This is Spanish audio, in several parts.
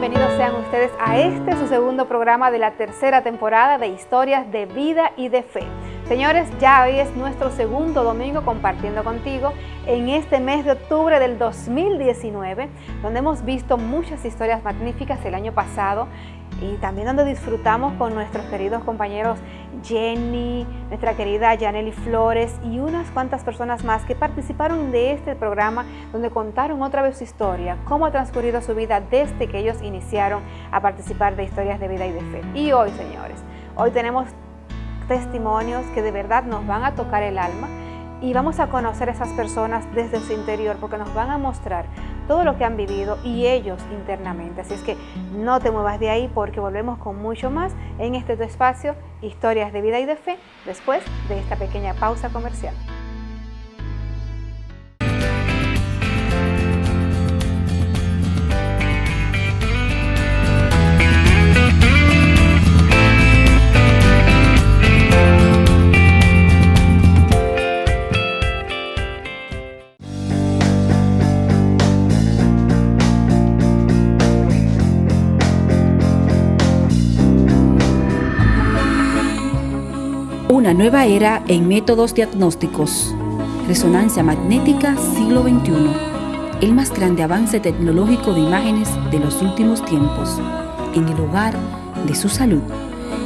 Bienvenidos sean ustedes a este su segundo programa de la tercera temporada de Historias de Vida y de Fe. Señores, ya hoy es nuestro segundo domingo compartiendo contigo en este mes de octubre del 2019, donde hemos visto muchas historias magníficas el año pasado y también donde disfrutamos con nuestros queridos compañeros Jenny, nuestra querida Janely Flores y unas cuantas personas más que participaron de este programa donde contaron otra vez su historia, cómo ha transcurrido su vida desde que ellos iniciaron a participar de historias de vida y de fe. Y hoy, señores, hoy tenemos testimonios que de verdad nos van a tocar el alma y vamos a conocer a esas personas desde su interior porque nos van a mostrar todo lo que han vivido y ellos internamente. Así es que no te muevas de ahí porque volvemos con mucho más en este espacio, Historias de Vida y de Fe, después de esta pequeña pausa comercial. Una nueva era en métodos diagnósticos. Resonancia magnética siglo XXI. El más grande avance tecnológico de imágenes de los últimos tiempos. En el hogar de su salud.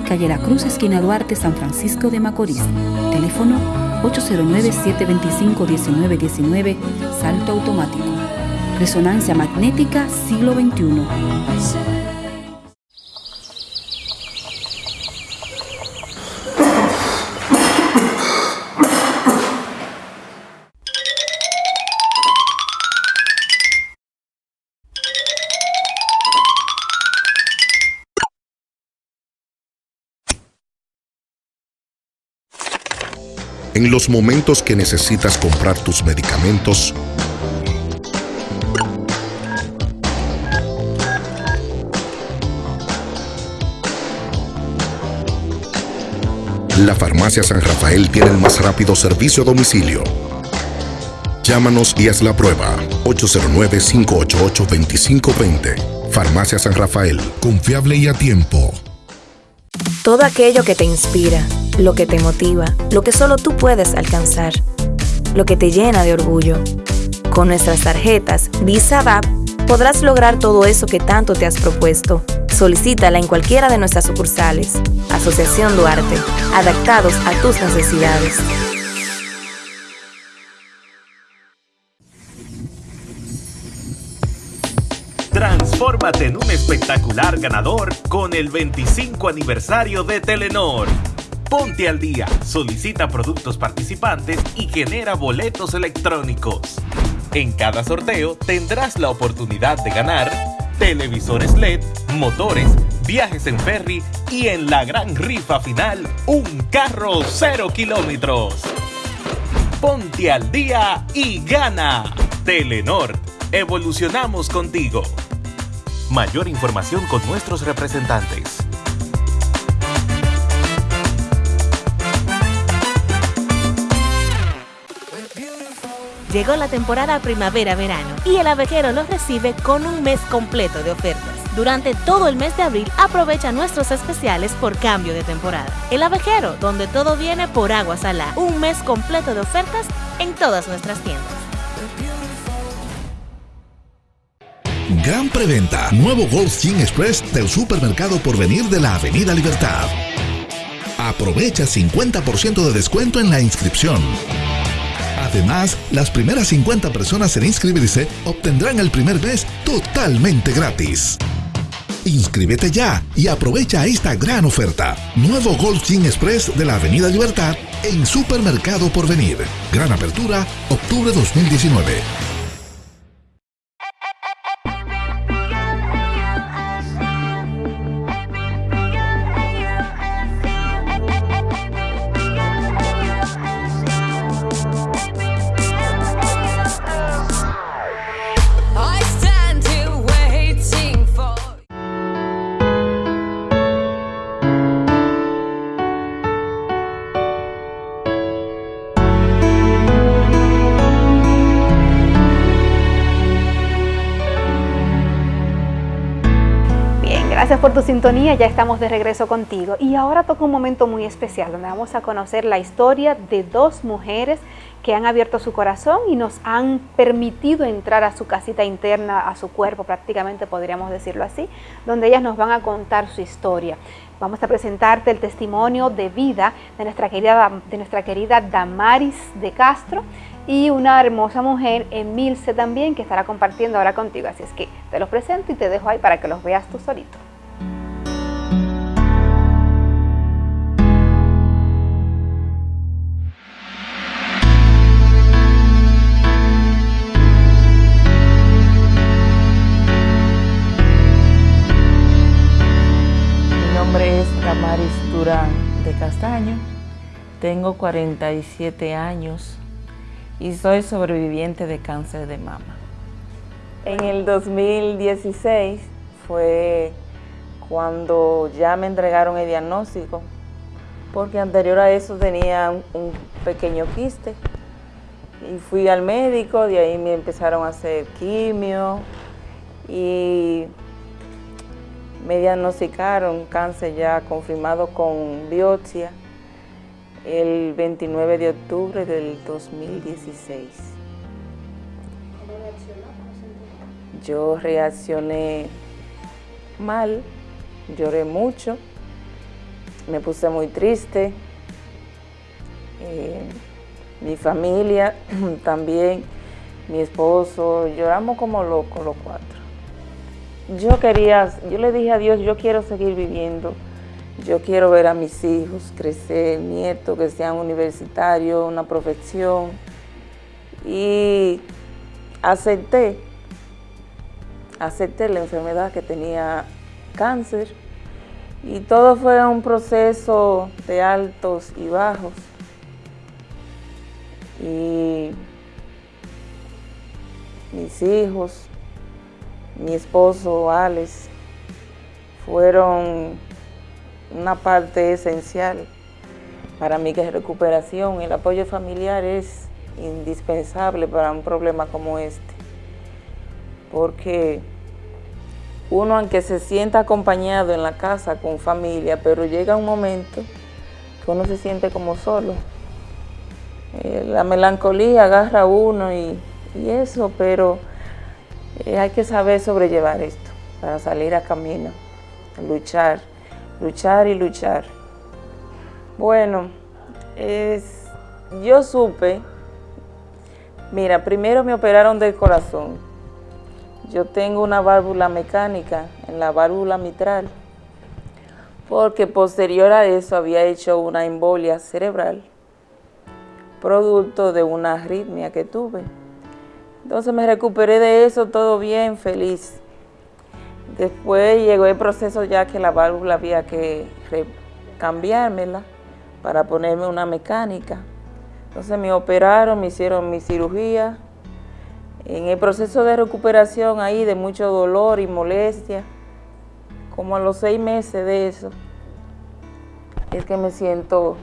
Calle La Cruz, esquina Duarte, San Francisco de Macorís. Teléfono 809-725-1919. Salto automático. Resonancia magnética siglo XXI. En los momentos que necesitas comprar tus medicamentos, La Farmacia San Rafael tiene el más rápido servicio a domicilio. Llámanos y haz la prueba. 809-588-2520. Farmacia San Rafael. Confiable y a tiempo. Todo aquello que te inspira lo que te motiva, lo que solo tú puedes alcanzar, lo que te llena de orgullo. Con nuestras tarjetas Visa VAP podrás lograr todo eso que tanto te has propuesto. Solicítala en cualquiera de nuestras sucursales. Asociación Duarte, adaptados a tus necesidades. Transfórmate en un espectacular ganador con el 25 aniversario de Telenor. Ponte al día, solicita productos participantes y genera boletos electrónicos. En cada sorteo tendrás la oportunidad de ganar televisores LED, motores, viajes en ferry y en la gran rifa final, un carro cero kilómetros. Ponte al día y gana. Telenor, evolucionamos contigo. Mayor información con nuestros representantes. Llegó la temporada primavera-verano y el abejero los recibe con un mes completo de ofertas. Durante todo el mes de abril aprovecha nuestros especiales por cambio de temporada. El abejero, donde todo viene por agua salada. Un mes completo de ofertas en todas nuestras tiendas. Gran preventa. Nuevo Gold King Express del supermercado por venir de la Avenida Libertad. Aprovecha 50% de descuento en la inscripción. Además, las primeras 50 personas en inscribirse obtendrán el primer mes totalmente gratis. Inscríbete ya y aprovecha esta gran oferta. Nuevo Gold King Express de la Avenida Libertad en Supermercado Porvenir. Gran apertura, octubre 2019. Sintonía, ya estamos de regreso contigo. Y ahora toca un momento muy especial donde vamos a conocer la historia de dos mujeres que han abierto su corazón y nos han permitido entrar a su casita interna, a su cuerpo prácticamente podríamos decirlo así, donde ellas nos van a contar su historia. Vamos a presentarte el testimonio de vida de nuestra querida, de nuestra querida Damaris de Castro y una hermosa mujer, Emilce también, que estará compartiendo ahora contigo. Así es que te los presento y te dejo ahí para que los veas tú solito. Tengo 47 años y soy sobreviviente de cáncer de mama. En el 2016 fue cuando ya me entregaron el diagnóstico, porque anterior a eso tenía un pequeño quiste y fui al médico, de ahí me empezaron a hacer quimio y me diagnosticaron cáncer ya confirmado con biopsia el 29 de octubre del 2016. ¿Cómo reaccionó? Yo reaccioné mal, lloré mucho, me puse muy triste. Eh, mi familia también, mi esposo, lloramos como locos los cuatro. Yo quería, yo le dije a Dios, yo quiero seguir viviendo yo quiero ver a mis hijos crecer, nietos que sean universitarios, una profesión. Y acepté, acepté la enfermedad que tenía cáncer. Y todo fue un proceso de altos y bajos. Y mis hijos, mi esposo Alex, fueron una parte esencial para mí que es recuperación. El apoyo familiar es indispensable para un problema como este, porque uno aunque se sienta acompañado en la casa con familia, pero llega un momento que uno se siente como solo. Eh, la melancolía agarra a uno y, eso, pero eh, hay que saber sobrellevar esto para salir a camino, luchar luchar y luchar. Bueno, es, yo supe, mira, primero me operaron del corazón. Yo tengo una válvula mecánica en la válvula mitral, porque posterior a eso había hecho una embolia cerebral, producto de una arritmia que tuve. Entonces me recuperé de eso, todo bien, feliz. Después llegó el proceso ya que la válvula había que cambiármela para ponerme una mecánica. Entonces me operaron, me hicieron mi cirugía. En el proceso de recuperación ahí de mucho dolor y molestia, como a los seis meses de eso, es que me siento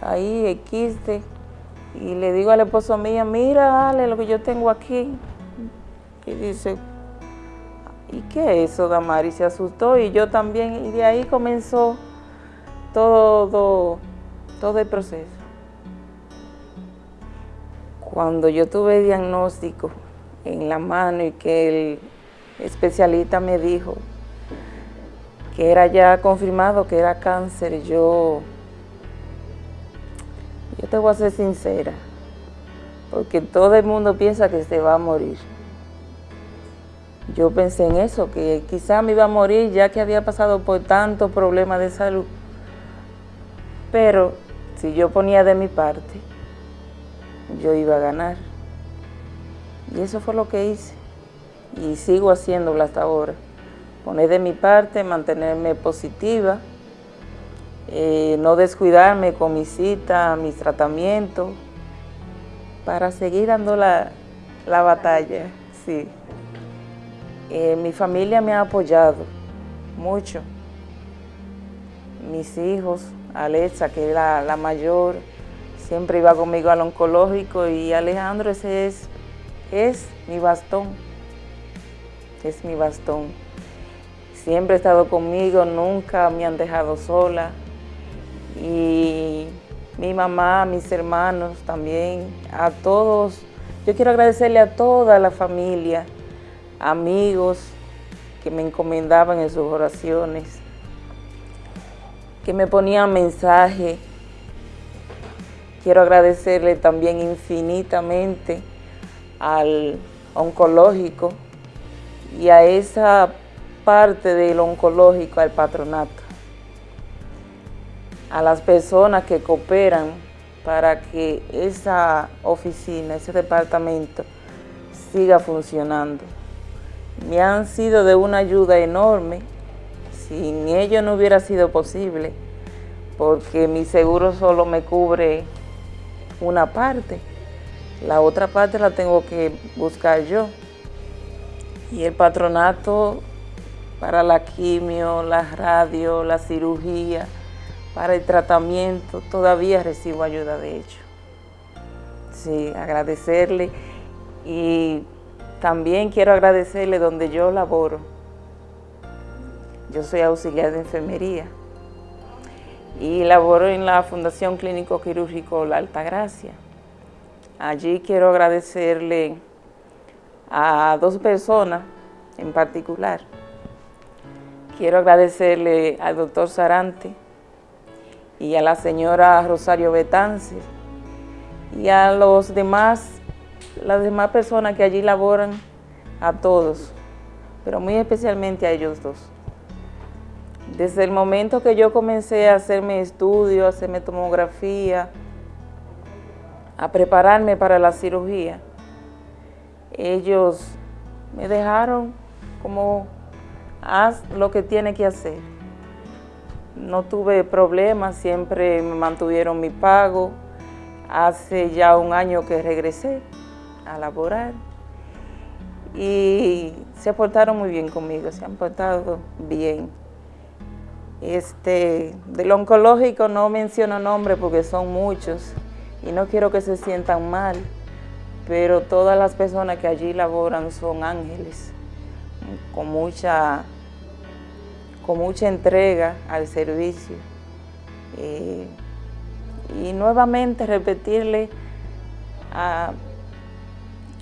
ahí, el quiste, y le digo al esposo mío, mira, dale lo que yo tengo aquí. Y dice, ¿y qué es eso, Damari? Se asustó y yo también, y de ahí comenzó todo, todo el proceso. Cuando yo tuve el diagnóstico en la mano y que el especialista me dijo que era ya confirmado que era cáncer, yo, yo te voy a ser sincera, porque todo el mundo piensa que se va a morir yo pensé en eso, que quizá me iba a morir ya que había pasado por tantos problemas de salud. Pero si yo ponía de mi parte, yo iba a ganar. Y eso fue lo que hice. Y sigo haciéndolo hasta ahora. Poner de mi parte, mantenerme positiva, eh, no descuidarme con mi cita, mis tratamientos, para seguir dando la, la batalla, sí. Eh, mi familia me ha apoyado mucho. Mis hijos, Alexa, que es la, mayor, siempre iba conmigo al oncológico y Alejandro ese es, es mi bastón, es mi bastón. siempre ha estado conmigo, nunca me han dejado sola. Y mi mamá, mis hermanos también, a todos. Yo quiero agradecerle a toda la familia, amigos que me encomendaban en sus oraciones, que me ponían mensajes. Quiero agradecerle también infinitamente al oncológico y a esa parte del oncológico, al patronato, a las personas que cooperan para que esa oficina, ese departamento siga funcionando. Me han sido de una ayuda enorme, sin ello no hubiera sido posible, porque mi seguro solo me cubre una parte, la otra parte la tengo que buscar yo. Y el patronato para la quimio, la radio, la cirugía, para el tratamiento, todavía recibo ayuda de ellos. Sí, agradecerle y también quiero agradecerle donde yo laboro. Yo soy auxiliar de enfermería y laboro en la Fundación Clínico Quirúrgico La Altagracia. Allí quiero agradecerle a dos personas en particular. Quiero agradecerle al doctor Sarante y a la señora Rosario Betances y a los demás, las demás personas que allí laboran, a todos, pero muy especialmente a ellos dos. Desde el momento que yo comencé a hacerme estudio, a hacerme tomografía, a prepararme para la cirugía, ellos me dejaron como haz lo que tiene que hacer. No tuve problemas, siempre me mantuvieron mi pago. Hace ya un año que regresé a laborar y se portaron muy bien conmigo, se han portado bien. Este, del oncológico no menciono nombres porque son muchos y no quiero que se sientan mal, pero todas las personas que allí laboran son ángeles con mucha, con mucha entrega al servicio. Eh, y nuevamente repetirle a,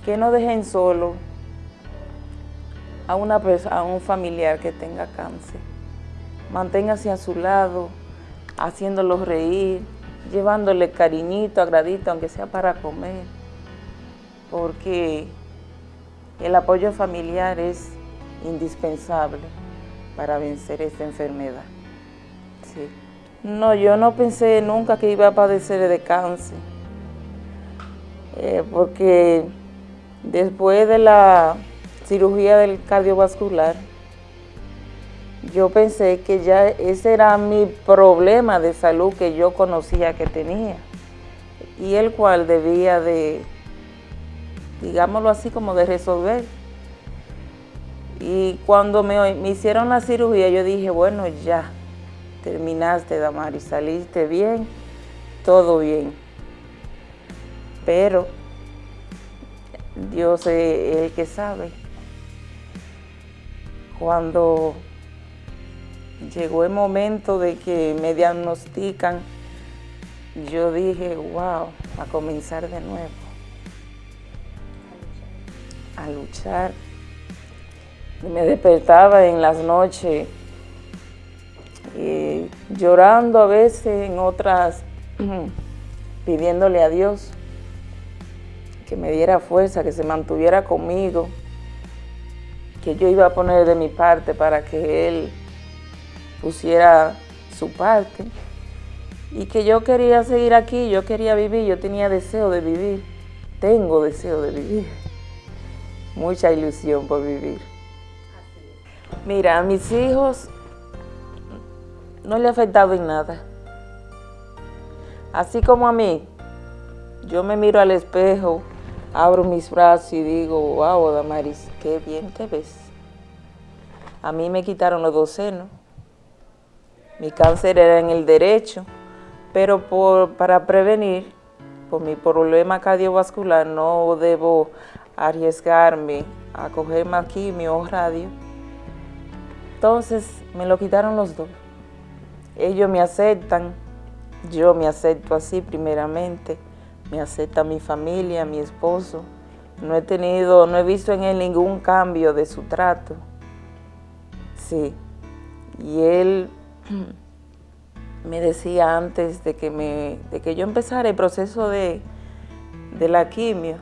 que no dejen solo a, una a un familiar que tenga cáncer. Manténgase a su lado, haciéndolo reír, llevándole cariñito, agradito, aunque sea para comer, porque el apoyo familiar es indispensable para vencer esta enfermedad. No, yo no pensé nunca que iba a padecer de cáncer, eh, porque después de la cirugía del cardiovascular, yo pensé que ya ese era mi problema de salud que yo conocía que tenía y el cual debía de, digámoslo así, como de resolver. Y cuando me, hicieron la cirugía, yo dije, bueno, ya, terminaste, y saliste bien, todo bien. Pero Dios es el que sabe. Cuando llegó el momento de que me diagnostican, yo dije, wow, a comenzar de nuevo, a luchar. Me despertaba en las noches llorando a veces, en otras pidiéndole a Dios que me diera fuerza, que se mantuviera conmigo, que yo iba a poner de mi parte para que Él pusiera su parte y que yo quería seguir aquí, yo quería vivir, yo tenía deseo de vivir, tengo deseo de vivir, mucha ilusión por vivir. Mira, a mis hijos no le ha afectado en nada. Así como a mí, yo me miro al espejo, abro mis brazos y digo, wow, Damaris, qué bien te ves. A mí me quitaron los dos senos. Mi cáncer era en el derecho, pero para prevenir, por mi problema cardiovascular, no debo arriesgarme a coger más quimio o radio Entonces me lo quitaron los dos. Ellos me aceptan, yo me acepto así primeramente, me acepta mi familia, mi esposo. No he tenido, no he visto en él ningún cambio de su trato. Sí. Y él me decía antes de que, me, de que yo empezara el proceso de, de la quimio,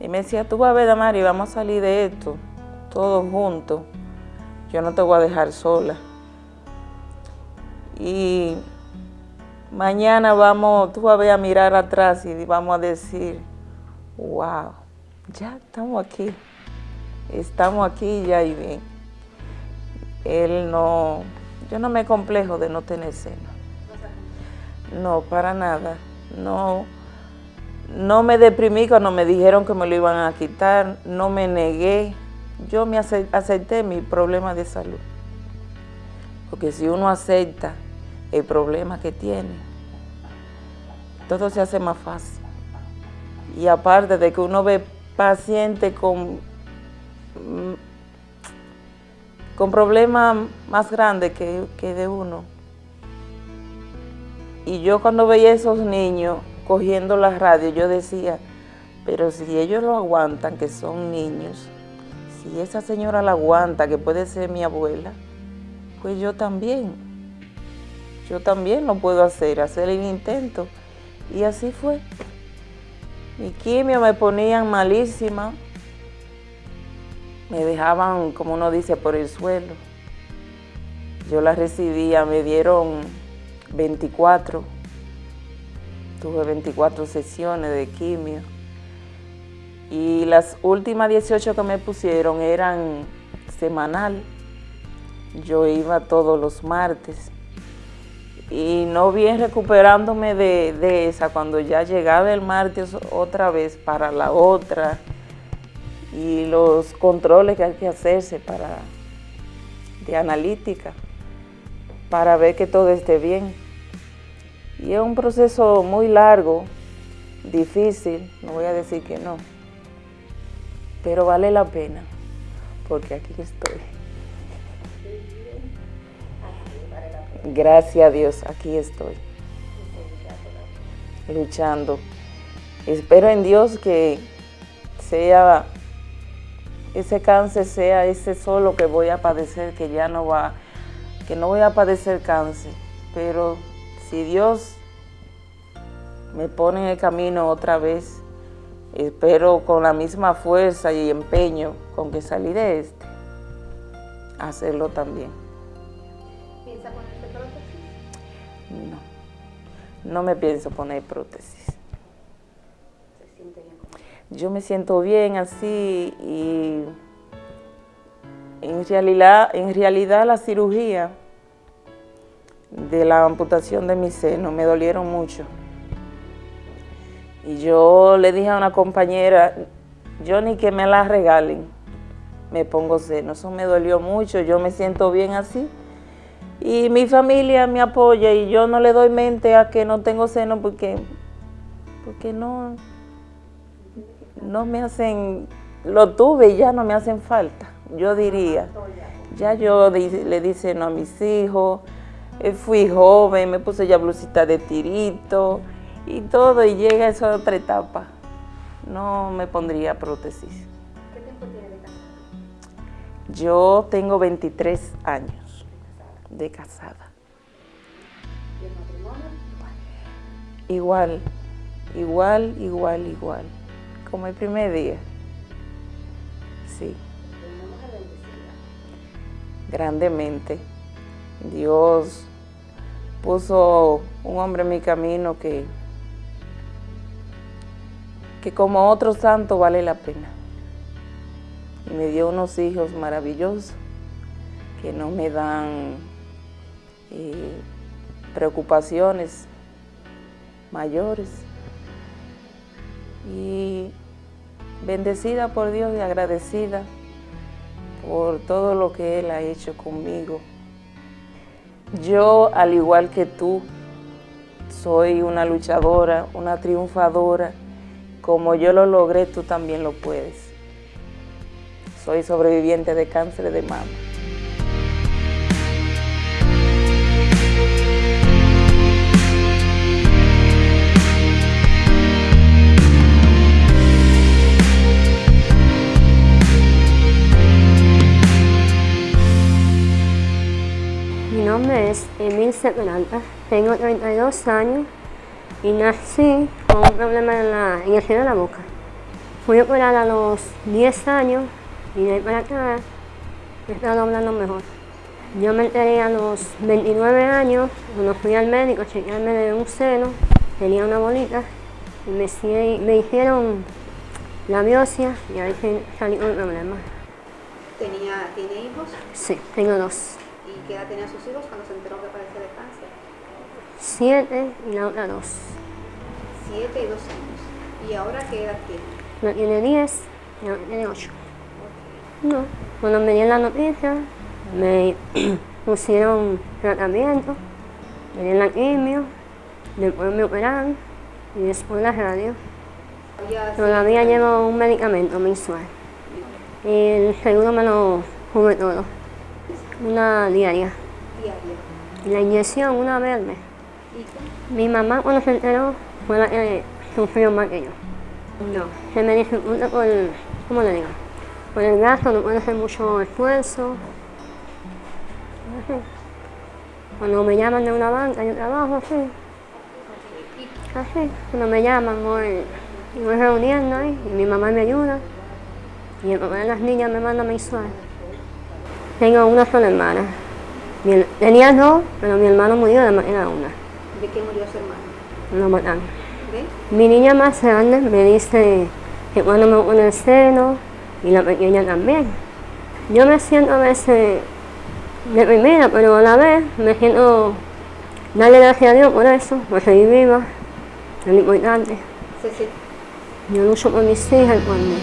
y me decía, tú vas a ver, Damari, vamos a salir de esto, todos juntos. Yo no te voy a dejar sola. Y mañana vamos, tú vas a mirar atrás y vamos a decir, wow, ya estamos aquí. Estamos aquí ya y bien. Él no, yo no me complejo de no tener seno. No, para nada. No, no me deprimí cuando me dijeron que me lo iban a quitar, no me negué. Yo me acepté mi problema de salud. Porque si uno acepta el problema que tiene, todo se hace más fácil. Y aparte de que uno ve pacientes con, con problemas más grandes que, que de uno. Y yo cuando veía a esos niños cogiendo la radio, yo decía, pero si ellos lo aguantan, que son niños, si esa señora la aguanta, que puede ser mi abuela, pues yo también. Yo también lo puedo hacer, hacer el intento. Y así fue. Mi quimio me ponían malísima. Me dejaban, como uno dice, por el suelo. Yo la recibía, me dieron 24 Tuve 24 sesiones de quimio. Y las últimas 18 que me pusieron eran semanal. Yo iba todos los martes. Y no bien recuperándome de, de esa, cuando ya llegaba el martes otra vez para la otra. Y los controles que hay que hacerse para, de analítica para ver que todo esté bien. Y es un proceso muy largo, difícil, no voy a decir que no, pero vale la pena, porque aquí estoy. Gracias a Dios, aquí estoy, luchando. Espero en Dios que sea ese cáncer sea ese solo que voy a padecer, que ya no va, que no voy a padecer cáncer, pero si Dios me pone en el camino otra vez, espero con la misma fuerza y empeño con que salí de este, hacerlo también. No, me pienso poner prótesis. ¿Se siente bien? Yo me siento bien así y en realidad, en realidad la cirugía de la amputación de mi seno, me dolieron mucho. Y yo le dije a una compañera, yo ni que me la regalen, me pongo seno. Eso me dolió mucho, yo me siento bien así. Y mi familia me apoya y yo no le doy mente a que no tengo seno porque, porque no, no me hacen, lo tuve y ya no me hacen falta, yo diría. Ya yo le di seno a mis hijos, eh, fui joven, me puse ya blusita de tirito y todo, y llega esa otra etapa. No me pondría prótesis. ¿Qué tiempo tiene de? Yo tengo 23 años de casada. ¿Y el matrimonio? Igual, igual, igual, igual. Como el primer día. Sí. Grandemente. Dios puso un hombre en mi camino que, que como otro santo vale la pena. Y me dio unos hijos maravillosos que no me dan eh, preocupaciones mayores. Y bendecida por Dios y agradecida por todo lo que Él ha hecho conmigo. Yo, al igual que tú, soy una luchadora, una triunfadora. Como yo lo logré, tú también lo puedes. Soy sobreviviente de cáncer de mama. Es Emil Seperanta, tengo 32 años y nací con un problema en, la, en el cielo de la boca. Fui operada a los 10 años y de ahí para acá he estado hablando mejor. Yo me enteré a los 29 años, cuando fui al médico a chequearme de un seno, tenía una bolita y me, me hicieron la biopsia y ahí salí con el problema. ¿Tenía, ¿Tiene hijos? Sí, tengo dos. ¿Y qué edad tenían sus hijos cuando se enteró que padecía de cáncer? Siete y la otra dos. Siete y dos años. ¿Y ahora qué edad tiene? Una tiene diez y la otra tiene ocho. No, cuando me dieron la noticia, me pusieron tratamiento, me dieron la quimio, después me operaron y después la radio. Todavía llevo un medicamento mensual. Y el seguro me lo cubre todo. Una diaria. Y la inyección una vez al mes. Mi mamá cuando se enteró fue la que sufrió más que yo. No, se me dificulta por, ¿cómo le digo? Por el gasto, no puede hacer mucho esfuerzo. Cuando me llaman de una banca, yo trabajo así. Así, cuando me llaman voy, voy reuniendo ahí y mi mamá me ayuda. Y el papá de las niñas me manda mensual. Tengo una sola hermana. tenía dos, pero mi hermano murió de manera una. ¿De qué murió su hermano? Lo mataron. Mi niña más grande me dice que cuando me pone el seno y la pequeña también. Yo me siento a veces deprimida, pero a la vez me siento darle gracias a Dios por eso, por seguir viva, es lo importante. Sí, sí. Yo lucho por mis hijas cuando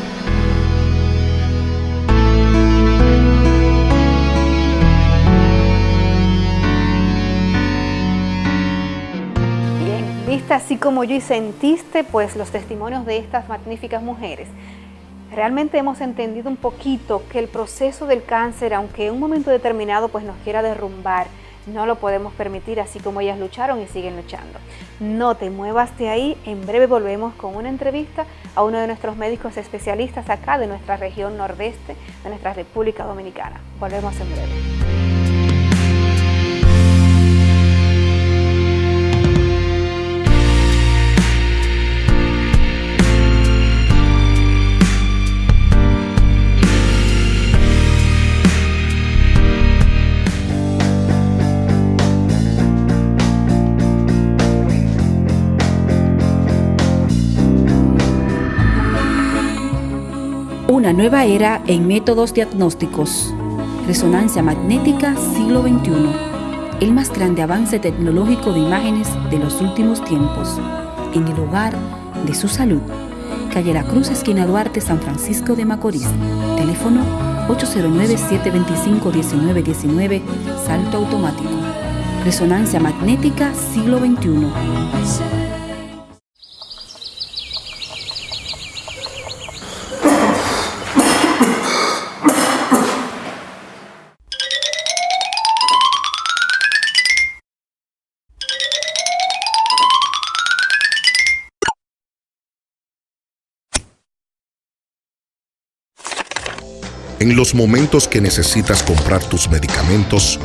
así como yo y sentiste pues los testimonios de estas magníficas mujeres. Realmente hemos entendido un poquito que el proceso del cáncer, aunque en un momento determinado pues nos quiera derrumbar, no lo podemos permitir así como ellas lucharon y siguen luchando. No te muevas de ahí, en breve volvemos con una entrevista a uno de nuestros médicos especialistas acá de nuestra región nordeste de nuestra República Dominicana. Volvemos en breve. Una nueva era en métodos diagnósticos. Resonancia magnética siglo XXI. El más grande avance tecnológico de imágenes de los últimos tiempos. En el hogar de su salud. Calle La Cruz, esquina Duarte, San Francisco de Macorís. Teléfono 809-725-1919. Salto automático. Resonancia magnética siglo XXI. En los momentos que necesitas comprar tus medicamentos,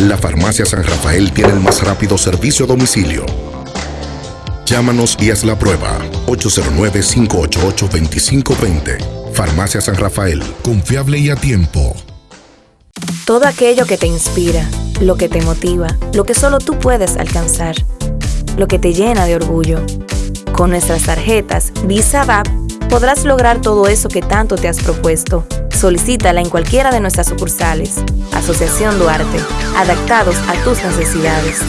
la Farmacia San Rafael tiene el más rápido servicio a domicilio. Llámanos y haz la prueba. 809-588-2520. Farmacia San Rafael. Confiable y a tiempo. Todo aquello que te inspira lo que te motiva, lo que solo tú puedes alcanzar, lo que te llena de orgullo. Con nuestras tarjetas Visa VAP podrás lograr todo eso que tanto te has propuesto. Solicítala en cualquiera de nuestras sucursales. Asociación Duarte, adaptados a tus necesidades.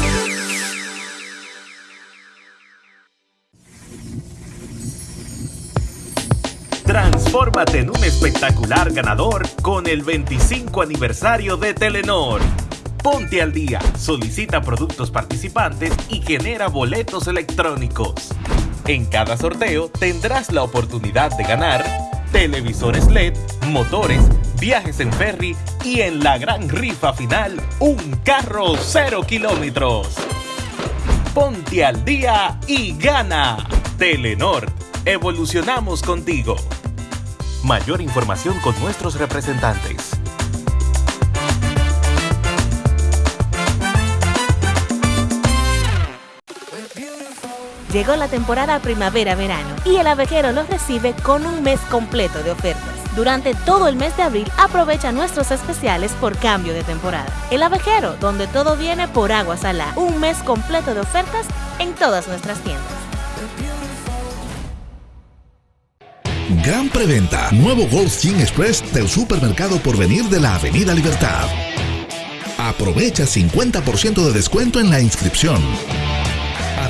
Transfórmate en un espectacular ganador con el 25 aniversario de Telenor. Ponte al día, solicita productos participantes y genera boletos electrónicos. En cada sorteo tendrás la oportunidad de ganar televisores LED, motores, viajes en ferry y en la gran rifa final, un carro cero kilómetros. Ponte al día y gana. Telenor Evolucionamos contigo. Mayor información con nuestros representantes. Llegó la temporada primavera-verano y el abejero los recibe con un mes completo de ofertas. Durante todo el mes de abril aprovecha nuestros especiales por cambio de temporada. El abejero, donde todo viene por agua salada. Un mes completo de ofertas en todas nuestras tiendas. Gran preventa. Nuevo Gold Gym Express del supermercado por venir de la Avenida Libertad. Aprovecha 50% de descuento en la inscripción.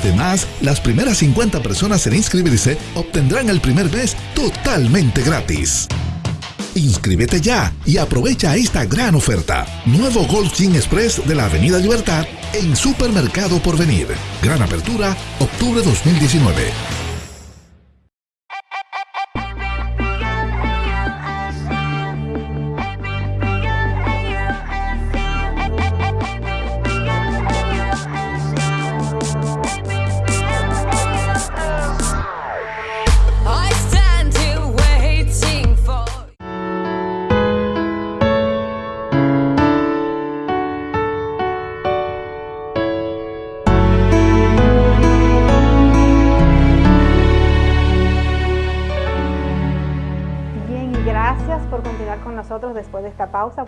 Además, las primeras 50 personas en inscribirse obtendrán el primer mes totalmente gratis. Inscríbete ya y aprovecha esta gran oferta. Nuevo Gold Gym Express de la Avenida Libertad en Supermercado Porvenir. Gran apertura, octubre 2019.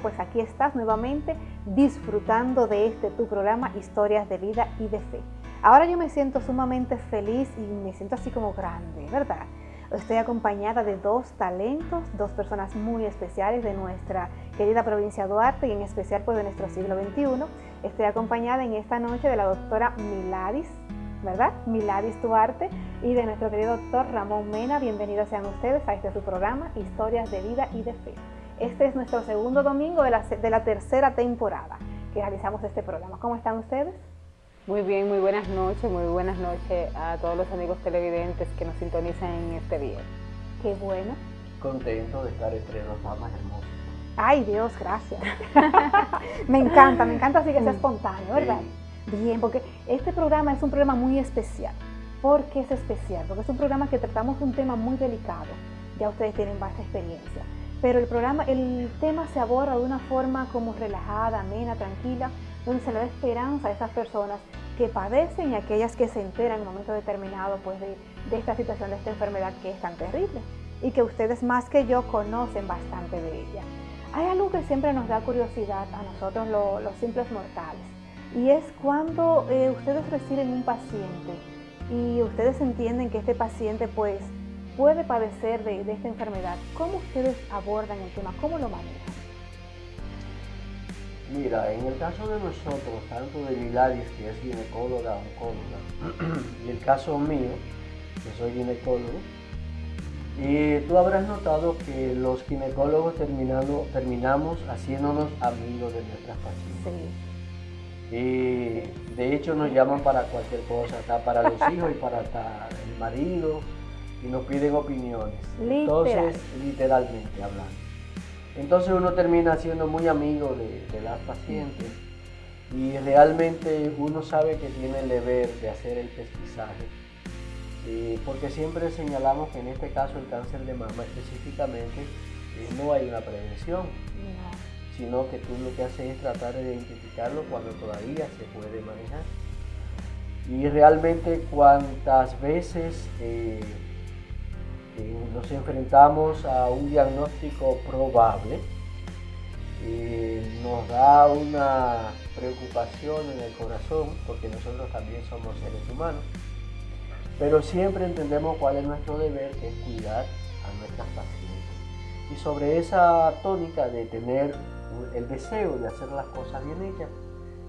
Pues aquí estás nuevamente disfrutando de este tu programa Historias de Vida y de Fe. Ahora yo me siento sumamente feliz y me siento así como grande, ¿verdad? Estoy acompañada de dos talentos, dos personas muy especiales de nuestra querida provincia Duarte y en especial pues de nuestro siglo XXI. Estoy acompañada en esta noche de la doctora Miladis, ¿verdad? Miladis Duarte y de nuestro querido doctor Ramón Mena. Bienvenidos sean ustedes a este su programa Historias de Vida y de Fe. Este es nuestro segundo domingo de la, de la tercera temporada que realizamos este programa. ¿Cómo están ustedes? Muy bien, muy buenas noches, muy buenas noches a todos los amigos televidentes que nos sintonizan en este día. Qué bueno. Contento de estar entre los más hermosos. Ay Dios, gracias. me encanta, me encanta así que sea espontáneo, ¿verdad? Bien, porque este programa es un programa muy especial. ¿Por qué es especial? Porque es un programa que tratamos un tema muy delicado. Ya ustedes tienen vasta experiencia pero el programa, el tema se aborda de una forma como relajada, amena, tranquila, donde se le da esperanza a esas personas que padecen y aquellas que se enteran en un momento determinado pues, de, esta situación, de esta enfermedad que es tan terrible y que ustedes más que yo conocen bastante de ella. Hay algo que siempre nos da curiosidad a nosotros los simples mortales y es cuando eh, ustedes reciben un paciente y ustedes entienden que este paciente pues puede padecer de, esta enfermedad. ¿Cómo ustedes abordan el tema? ¿Cómo lo manejan? Mira, en el caso de nosotros, tanto de Miladis, que es ginecóloga, oncóloga, y el caso mío, que soy ginecólogo, y tú habrás notado que los ginecólogos terminando, terminamos haciéndonos amigos de nuestras pacientes. Sí. Y de hecho nos llaman para cualquier cosa, para los hijos y para el marido, y nos piden opiniones. Entonces, literalmente hablando. Entonces uno termina siendo muy amigo de, las pacientes y realmente uno sabe que tiene el deber de hacer el pesquisaje. Eh, porque siempre señalamos que en este caso el cáncer de mama específicamente eh, no hay una prevención, sino que tú lo que haces es tratar de identificarlo cuando todavía se puede manejar. Y realmente cuantas veces eh, nos enfrentamos a un diagnóstico probable, y nos da una preocupación en el corazón, porque nosotros también somos seres humanos, pero siempre entendemos cuál es nuestro deber, que es cuidar a nuestras pacientes. Y sobre esa tónica de tener el deseo de hacer las cosas bien hechas,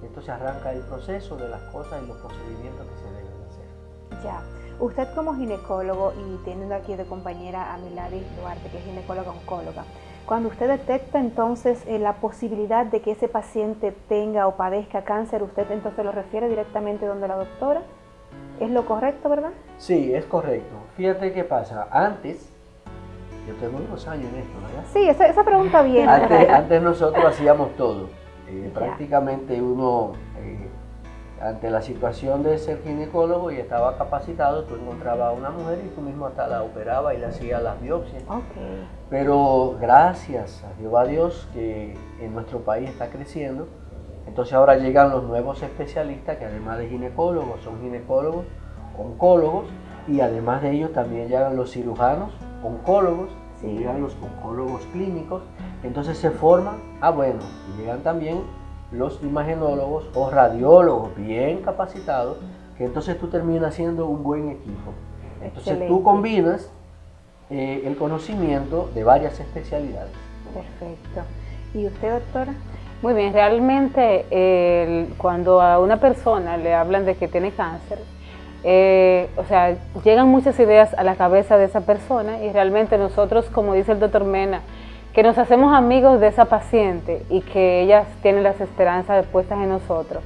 entonces arranca el proceso de las cosas y los procedimientos que se deben hacer. Ya. Usted como ginecólogo y teniendo aquí de compañera a Milady Duarte, que es ginecóloga oncóloga, cuando usted detecta entonces eh, la posibilidad de que ese paciente tenga o padezca cáncer, usted entonces lo refiere directamente donde la doctora. ¿Es lo correcto, verdad? Sí, es correcto. Fíjate qué pasa. Antes, yo tengo unos años en esto, ¿verdad? Sí, esa, pregunta viene. Antes, antes, nosotros hacíamos todo. Eh, prácticamente uno eh, ante la situación de ser ginecólogo y estaba capacitado, tú encontrabas a una mujer y tú mismo hasta la operaba y le hacías las biopsias. Pero gracias a Jehová Dios que en nuestro país está creciendo, entonces ahora llegan los nuevos especialistas que además de ginecólogos son ginecólogos, oncólogos y además de ellos también llegan los cirujanos, oncólogos, y llegan los oncólogos clínicos, entonces se forman, ah bueno, y llegan también los imagenólogos o radiólogos bien capacitados, que entonces tú terminas siendo un buen equipo. Entonces tú combinas eh, el conocimiento de varias especialidades. Perfecto. ¿Y usted, doctora? Muy bien, realmente cuando a una persona le hablan de que tiene cáncer, eh, o sea, llegan muchas ideas a la cabeza de esa persona y realmente nosotros, como dice el doctor Mena, que nos hacemos amigos de esa paciente y que ellas tienen las esperanzas puestas en nosotros.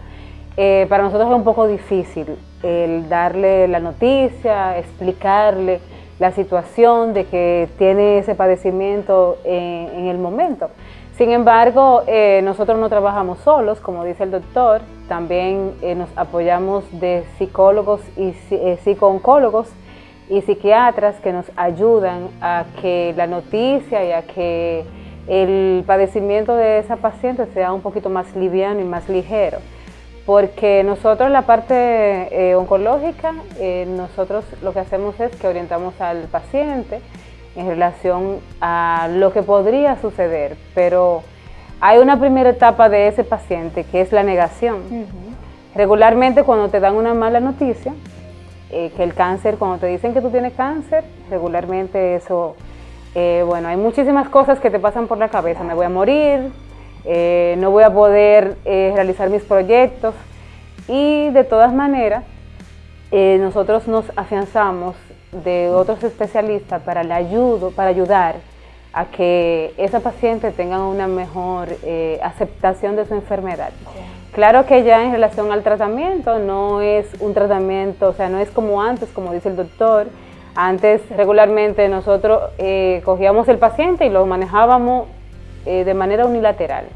Eh, para nosotros es un poco difícil el darle la noticia, explicarle la situación de que tiene ese padecimiento en, el momento. Sin embargo, eh, nosotros no trabajamos solos, como dice el doctor, también eh, nos apoyamos de psicólogos y psicooncólogos y psiquiatras que nos ayudan a que la noticia y a que el padecimiento de esa paciente sea un poquito más liviano y más ligero. Porque nosotros la parte eh, oncológica, eh, nosotros lo que hacemos es que orientamos al paciente en relación a lo que podría suceder, pero hay una primera etapa de ese paciente que es la negación. Regularmente cuando te dan una mala noticia, eh, que el cáncer, cuando te dicen que tú tienes cáncer, regularmente eso, eh, bueno, hay muchísimas cosas que te pasan por la cabeza, me voy a morir, eh, no voy a poder realizar mis proyectos. Y de todas maneras nosotros nos afianzamos de otros especialistas para, la ayudo, para ayudar a que esa paciente tenga una mejor aceptación de su enfermedad. Claro que ya en relación al tratamiento no es un tratamiento, o sea, no es como antes, como dice el doctor. Antes regularmente nosotros eh, cogíamos el paciente y lo manejábamos eh, de manera unilateral.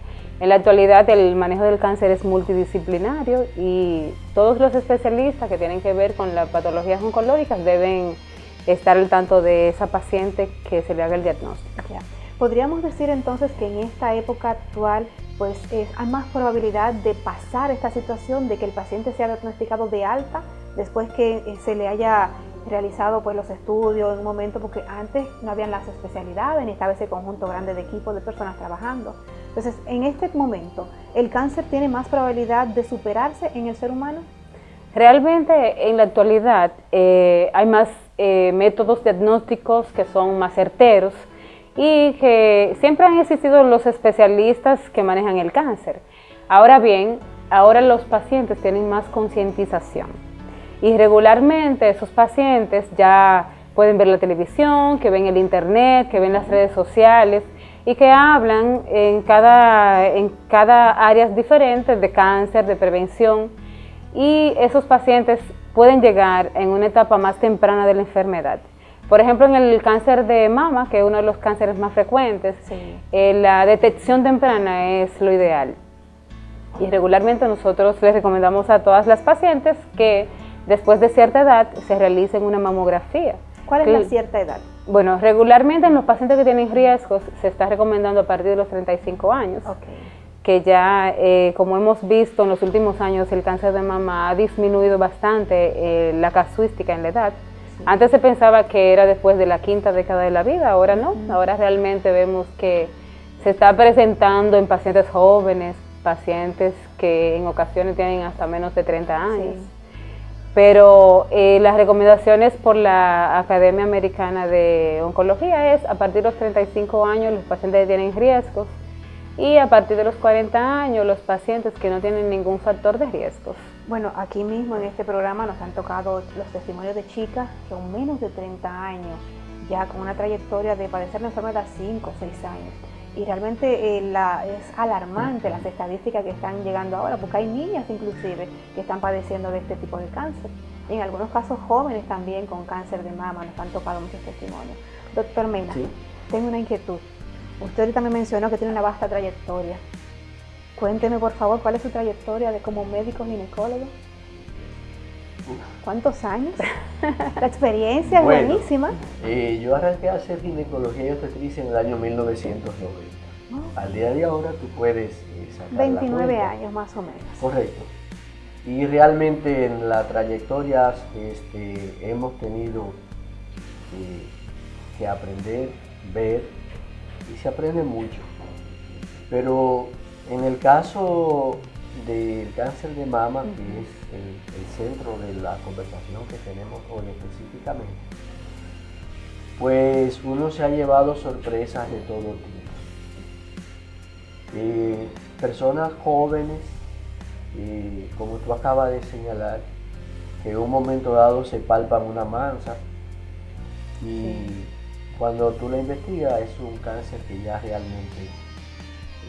En la actualidad el manejo del cáncer es multidisciplinario y todos los especialistas que tienen que ver con las patologías oncológicas deben estar al tanto de esa paciente que se le haga el diagnóstico. Podríamos decir entonces que en esta época actual pues hay más probabilidad de pasar esta situación, de que el paciente sea diagnosticado de alta después que eh, se le haya realizado pues los estudios en un momento, porque antes no habían las especialidades ni estaba ese conjunto grande de equipos de personas trabajando. Entonces, en este momento, ¿el cáncer tiene más probabilidad de superarse en el ser humano? Realmente, en la actualidad, eh, hay más eh, métodos diagnósticos que son más certeros, y que siempre han existido los especialistas que manejan el cáncer. Ahora bien, ahora los pacientes tienen más concientización y regularmente esos pacientes ya pueden ver la televisión, que ven el internet, que ven las redes sociales y que hablan en cada, en cada área diferente de cáncer, de prevención y esos pacientes pueden llegar en una etapa más temprana de la enfermedad. Por ejemplo, en el cáncer de mama, que es uno de los cánceres más frecuentes, eh, la detección temprana es lo ideal. Y regularmente nosotros les recomendamos a todas las pacientes que después de cierta edad se realicen una mamografía. ¿Cuál es la cierta edad? Bueno, regularmente en los pacientes que tienen riesgos se está recomendando a partir de los 35 años. que ya, eh, como hemos visto en los últimos años, el cáncer de mama ha disminuido bastante eh, la casuística en la edad. Antes se pensaba que era después de la quinta década de la vida, ahora no. Ahora realmente vemos que se está presentando en pacientes jóvenes, pacientes que en ocasiones tienen hasta menos de 30 años. Pero eh, las recomendaciones por la Academia Americana de Oncología es a partir de los 35 años los pacientes tienen riesgos y a partir de los 40 años los pacientes que no tienen ningún factor de riesgos. Bueno, aquí mismo en este programa nos han tocado los testimonios de chicas que con menos de 30 años, ya con una trayectoria de padecer la enfermedad 5 o 6 años. Y realmente eh, es alarmante las estadísticas que están llegando ahora, porque hay niñas inclusive que están padeciendo de este tipo de cáncer. en algunos casos jóvenes también con cáncer de mama nos han tocado muchos testimonios. Doctor Mena, tengo una inquietud. Usted ahorita me mencionó que tiene una vasta trayectoria. Cuénteme por favor cuál es su trayectoria de como médico ginecólogo. ¿Cuántos años? La experiencia es buenísima. Eh, yo arranqué a hacer ginecología y obstetricia en el año 1990. Al día de ahora tú puedes eh, sacar 29 años más o menos. Correcto. Y realmente en la trayectoria este, hemos tenido eh, que aprender, ver, y se aprende mucho. Pero en el caso del cáncer de mama, que es el, centro de la conversación que tenemos hoy específicamente, pues uno se ha llevado sorpresas de todo tipo. Eh, personas jóvenes, eh, como tú acabas de señalar, que en un momento dado se palpan una mansa y cuando tú la investigas es un cáncer que ya realmente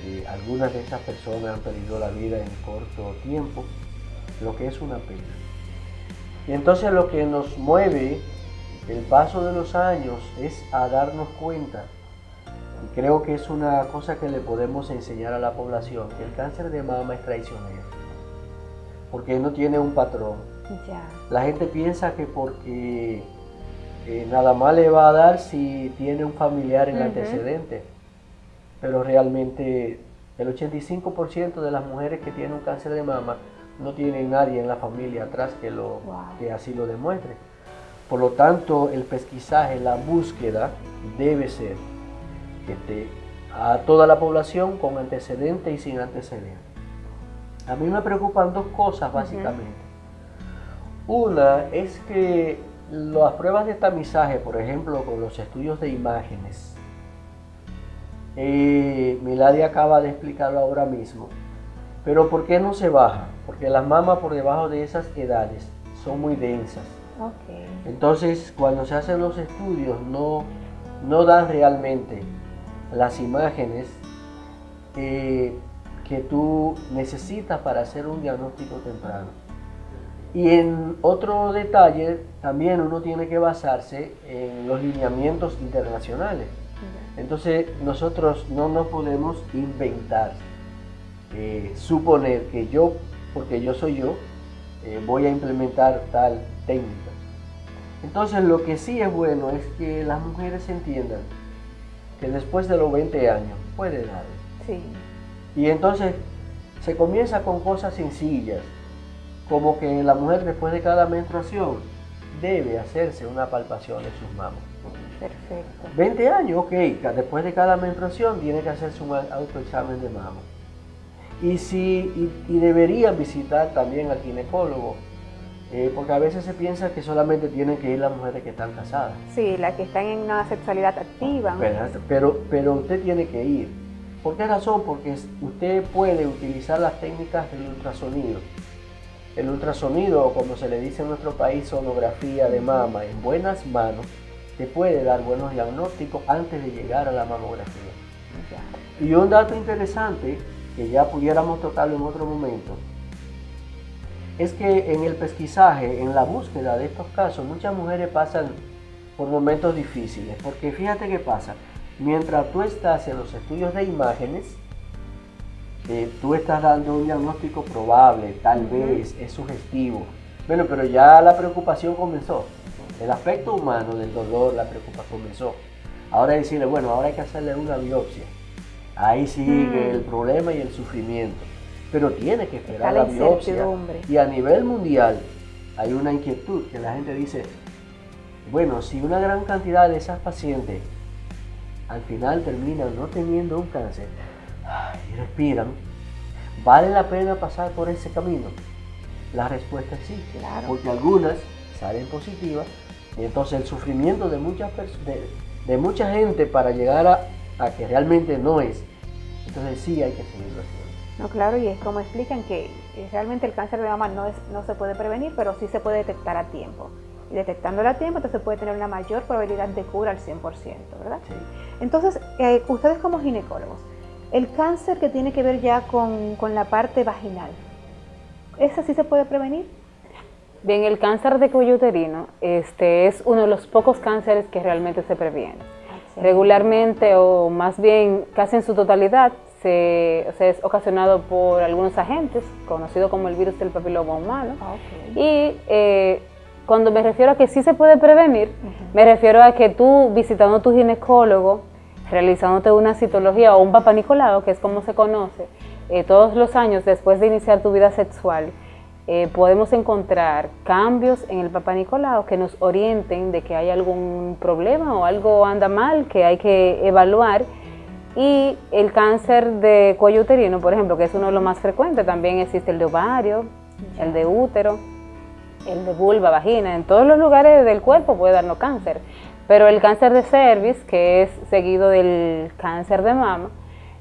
eh, algunas de esas personas han perdido la vida en corto tiempo, lo que es una pena. Y entonces lo que nos mueve el paso de los años es a darnos cuenta, y creo que es una cosa que le podemos enseñar a la población, que el cáncer de mama es traicionero, porque no tiene un patrón. La gente piensa que porque eh, nada más le va a dar si tiene un familiar en antecedente pero realmente el 85% de las mujeres que tienen un cáncer de mama no tienen nadie en la familia atrás que, lo, que así lo demuestre. Por lo tanto, el pesquisaje, la búsqueda debe ser este, a toda la población con antecedentes y sin antecedentes. A mí me preocupan dos cosas básicamente. Una es que las pruebas de tamizaje, por ejemplo, con los estudios de imágenes, eh, Milady acaba de explicarlo ahora mismo. Pero ¿por qué no se baja? Porque las mamas por debajo de esas edades son muy densas. Entonces, cuando se hacen los estudios, no, no dan realmente las imágenes que tú necesitas para hacer un diagnóstico temprano. Y en otro detalle, también uno tiene que basarse en los lineamientos internacionales. Entonces nosotros no nos podemos inventar, eh, suponer que yo, porque yo soy yo, eh, voy a implementar tal técnica. Entonces lo que sí es bueno es que las mujeres entiendan que después de los 20 años puede dar. Sí. Y entonces se comienza con cosas sencillas, como que la mujer después de cada menstruación debe hacerse una palpación de sus mamas. Perfecto. 20 años, ok, después de cada menstruación tiene que hacerse un autoexamen de mama. Y, si, y, deberían visitar también al ginecólogo, eh, porque a veces se piensa que solamente tienen que ir las mujeres que están casadas. Sí, las que están en una sexualidad activa. Pero, pero, usted tiene que ir. ¿Por qué razón? Porque usted puede utilizar las técnicas del ultrasonido. El ultrasonido, como se le dice en nuestro país, sonografía de mama, en buenas manos, te puede dar buenos diagnósticos antes de llegar a la mamografía. Y un dato interesante, que ya pudiéramos tocarlo en otro momento, es que en el pesquisaje, en la búsqueda de estos casos, muchas mujeres pasan por momentos difíciles, porque fíjate qué pasa, mientras tú estás en los estudios de imágenes, eh, tú estás dando un diagnóstico probable, tal vez es sugestivo, bueno, pero ya la preocupación comenzó. El aspecto humano del dolor, la preocupación comenzó. Ahora decirle, bueno, ahora hay que hacerle una biopsia. Ahí sigue mm. el problema y el sufrimiento. Pero tiene que esperar la, biopsia. Y a nivel mundial hay una inquietud que la gente dice, bueno, si una gran cantidad de esas pacientes al final terminan no teniendo un cáncer y respiran, ¿vale la pena pasar por ese camino? La respuesta es sí, claro. porque algunas salen positivas y entonces el sufrimiento de, muchas de, de mucha gente para llegar a, a, que realmente no es, entonces sí hay que seguirlo haciendo. No, claro, y es como explican que eh, realmente el cáncer de mama no, es, no se puede prevenir, pero sí se puede detectar a tiempo. Y detectándolo a tiempo, entonces puede tener una mayor probabilidad de cura al 100%, ¿verdad? Sí. Entonces, eh, ustedes como ginecólogos, el cáncer que tiene que ver ya con, con la parte vaginal, ¿ese sí se puede prevenir? Bien, el cáncer de cuello uterino este, es uno de los pocos cánceres que realmente se previene. Regularmente o más bien casi en su totalidad se, es ocasionado por algunos agentes, conocido como el virus del papiloma humano. Ah, y eh, cuando me refiero a que sí se puede prevenir, me refiero a que tú visitando a tu ginecólogo, realizándote una citología o un papá que es como se conoce, eh, todos los años después de iniciar tu vida sexual, eh, podemos encontrar cambios en el Papa Nicolau que nos orienten de que hay algún problema o algo anda mal que hay que evaluar. Y el cáncer de cuello uterino, por ejemplo, que es uno de los más frecuentes, también existe el de ovario, el de útero, el de vulva, vagina, en todos los lugares del cuerpo puede darnos cáncer. Pero el cáncer de cervix, que es seguido del cáncer de mama,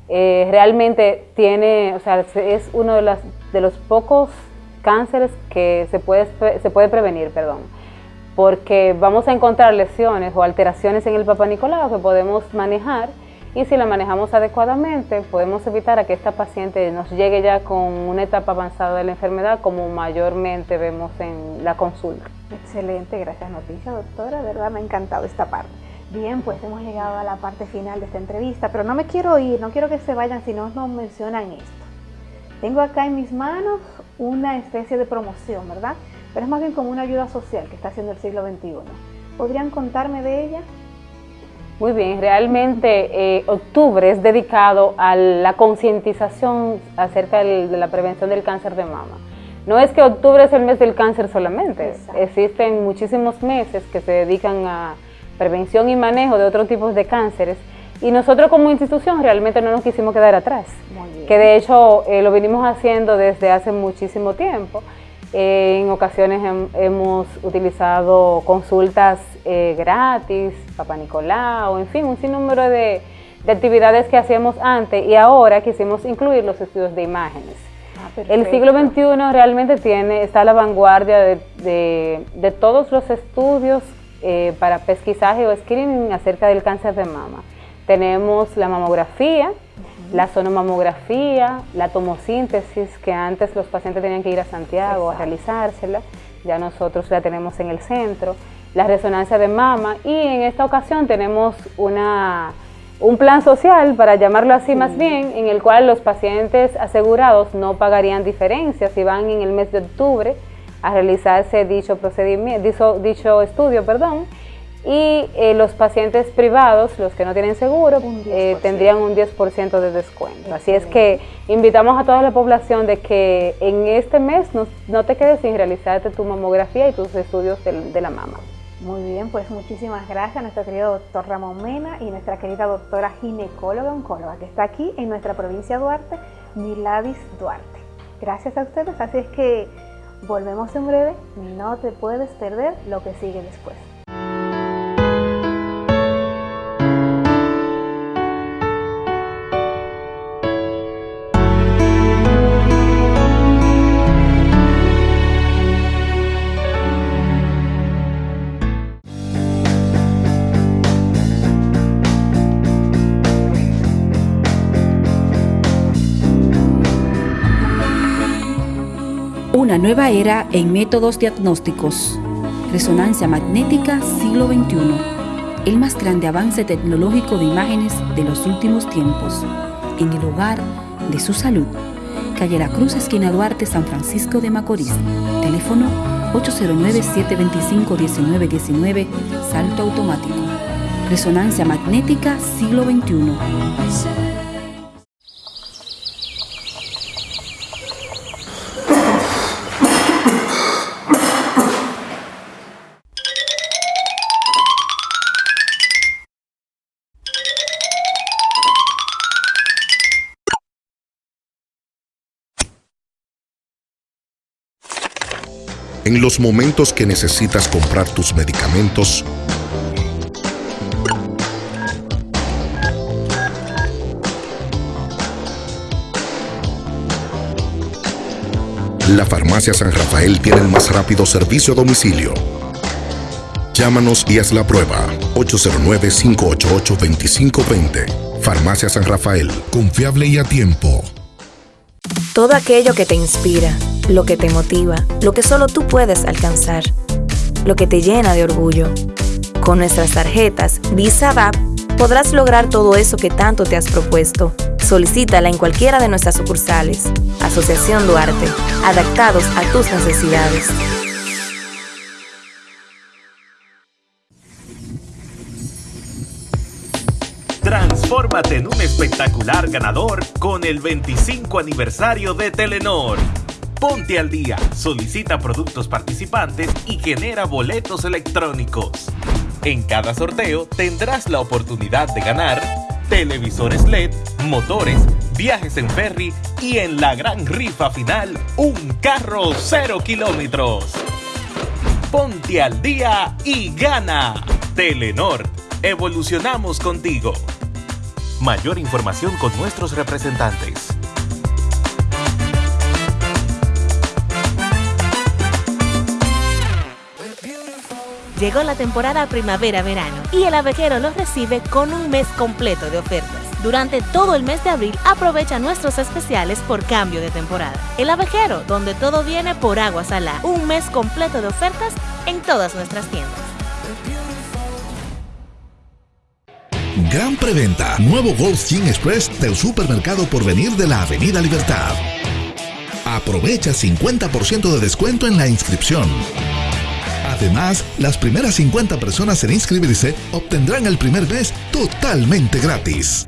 eh, realmente tiene, o sea, es uno de, las, de los pocos cánceres que se puede, se puede prevenir, perdón, porque vamos a encontrar lesiones o alteraciones en el Papa Nicolau que podemos manejar y si la manejamos adecuadamente podemos evitar a que esta paciente nos llegue ya con una etapa avanzada de la enfermedad como mayormente vemos en la consulta. Excelente, gracias noticia doctora, de verdad me ha encantado esta parte. Bien, pues hemos llegado a la parte final de esta entrevista, pero no me quiero ir, no quiero que se vayan si no nos mencionan esto. Tengo acá en mis manos una especie de promoción, ¿verdad? Pero es más bien como una ayuda social que está haciendo el siglo XXI. ¿Podrían contarme de ella? Muy bien, realmente eh, octubre es dedicado a la concientización acerca de la prevención del cáncer de mama. No es que octubre es el mes del cáncer solamente, existen muchísimos meses que se dedican a prevención y manejo de otros tipos de cánceres y nosotros como institución realmente no nos quisimos quedar atrás, que de hecho eh, lo venimos haciendo desde hace muchísimo tiempo. Eh, en ocasiones hemos utilizado consultas eh, gratis, Papá Nicolau, en fin, un sinnúmero de, actividades que hacíamos antes y ahora quisimos incluir los estudios de imágenes. Ah, el siglo XXI realmente tiene, está a la vanguardia de, de todos los estudios para pesquisaje o screening acerca del cáncer de mama. Tenemos la mamografía, la sonomamografía, la tomosíntesis, que antes los pacientes tenían que ir a Santiago a realizársela, ya nosotros la tenemos en el centro, la resonancia de mama y en esta ocasión tenemos una, un plan social, para llamarlo así más bien, en el cual los pacientes asegurados no pagarían diferencias si van en el mes de octubre a realizarse dicho procedimiento, dicho, dicho estudio, perdón, y eh, los pacientes privados, los que no tienen seguro, eh, tendrían un 10% de descuento. Así es que invitamos a toda la población de que en este mes no, te quedes sin realizarte tu mamografía y tus estudios de, la mama. Muy bien, pues muchísimas gracias a nuestro querido doctor Ramón Mena y nuestra querida doctora ginecóloga oncóloga que está aquí en nuestra provincia de Duarte, Miladis Duarte. Gracias a ustedes, así es que volvemos en breve, no te puedes perder lo que sigue después. Una nueva era en métodos diagnósticos. Resonancia magnética siglo XXI. El más grande avance tecnológico de imágenes de los últimos tiempos. En el hogar de su salud. Calle La Cruz, esquina Duarte, San Francisco de Macorís. Teléfono 809-725-1919. Salto automático. Resonancia magnética siglo XXI. En los momentos que necesitas comprar tus medicamentos, La Farmacia San Rafael tiene el más rápido servicio a domicilio. Llámanos y haz la prueba. 809-588-2520. Farmacia San Rafael. Confiable y a tiempo. Todo aquello que te inspira lo que te motiva, lo que solo tú puedes alcanzar, lo que te llena de orgullo. Con nuestras tarjetas Visa DAP podrás lograr todo eso que tanto te has propuesto. Solicítala en cualquiera de nuestras sucursales. Asociación Duarte, adaptados a tus necesidades. Transfórmate en un espectacular ganador con el 25 aniversario de Telenor. Ponte al día, solicita productos participantes y genera boletos electrónicos. En cada sorteo tendrás la oportunidad de ganar televisores LED, motores, viajes en ferry y en la gran rifa final, un carro cero kilómetros. Ponte al día y gana. Telenor, evolucionamos contigo. Mayor información con nuestros representantes. Llegó la temporada primavera-verano y el abejero los recibe con un mes completo de ofertas. Durante todo el mes de abril aprovecha nuestros especiales por cambio de temporada. El abejero, donde todo viene por agua salada. Un mes completo de ofertas en todas nuestras tiendas. Gran preventa. Nuevo Gold Gym Express del supermercado por venir de la Avenida Libertad. Aprovecha 50% de descuento en la inscripción. Además, las primeras 50 personas en inscribirse obtendrán el primer mes totalmente gratis.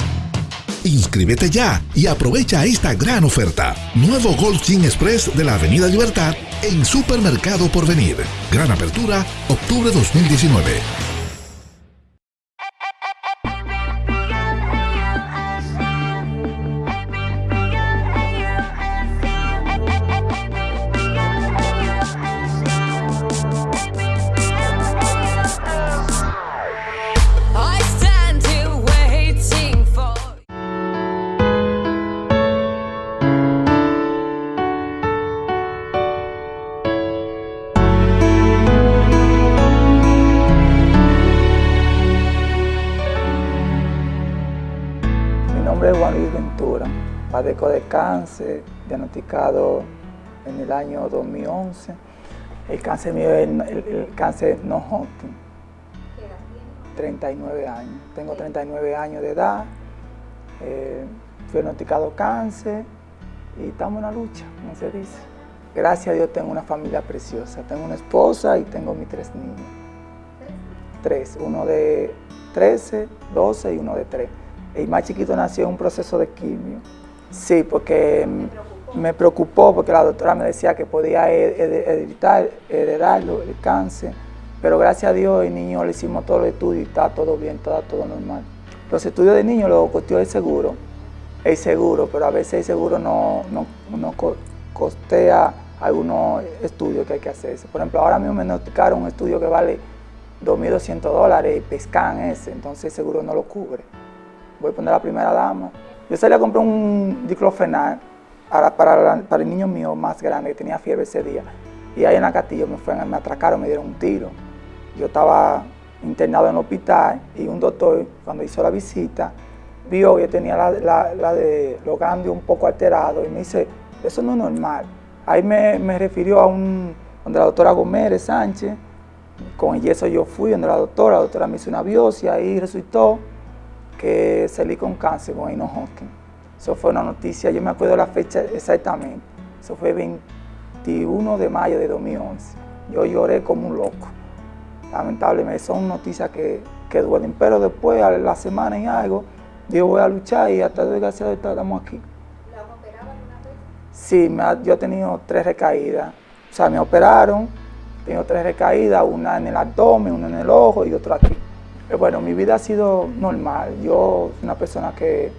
Inscríbete ya y aprovecha esta gran oferta. Nuevo Gold Gym Express de la Avenida Libertad en Supermercado Porvenir. Gran apertura, octubre 2019. De cáncer, diagnosticado en el año 2011. El cáncer mío es el, cáncer no Hodgkin. ¿Qué edad tiene? 39 años. Tengo 39 años de edad. Eh, fui diagnosticado cáncer y estamos en la lucha, como se dice. Gracias a Dios tengo una familia preciosa. Tengo una esposa y tengo mis tres niños. Tres, uno de 13, 12 y uno de 3. El más chiquito nació en un proceso de quimio. Sí, porque me preocupó porque la doctora me decía que podía heredar, heredarlo, el cáncer, pero gracias a Dios el niño le hicimos todos los estudios y está todo bien, está todo normal. Los estudios de niño lo costeó el seguro, el seguro, pero a veces el seguro no, no, costea algunos estudios que hay que hacerse. Por ejemplo, ahora mismo me notificaron un estudio que vale 2.200 dólares y pescan ese, entonces el seguro no lo cubre. Voy a poner la primera dama. Yo salí a comprar un diclofenal para, el niño mío más grande que tenía fiebre ese día. Y ahí en la Castillo me, fueron, me atracaron, me dieron un tiro. Yo estaba internado en el hospital y un doctor, cuando hizo la visita, vio que tenía la, de los ganglios un poco alterados y me dice, eso no es normal. Ahí me, refirió a un, donde la doctora Gómez Sánchez, con eso yo fui donde la doctora, la doctora me hizo una biopsia y resultó que salí con cáncer con Eno Hodgkin. Eso fue una noticia, yo me acuerdo la fecha exactamente. Eso fue 21 de mayo de 2011. Yo lloré como un loco. Lamentablemente son noticias que, que duelen, pero después, a la semana y algo, yo voy a luchar y hasta desgraciado estamos aquí. ¿La operaban una vez? Sí, yo he tenido tres recaídas. O sea, me operaron, tengo tres recaídas, una en el abdomen, una en el ojo y otra aquí. Eh, bueno, mi vida ha sido normal. Yo soy una persona que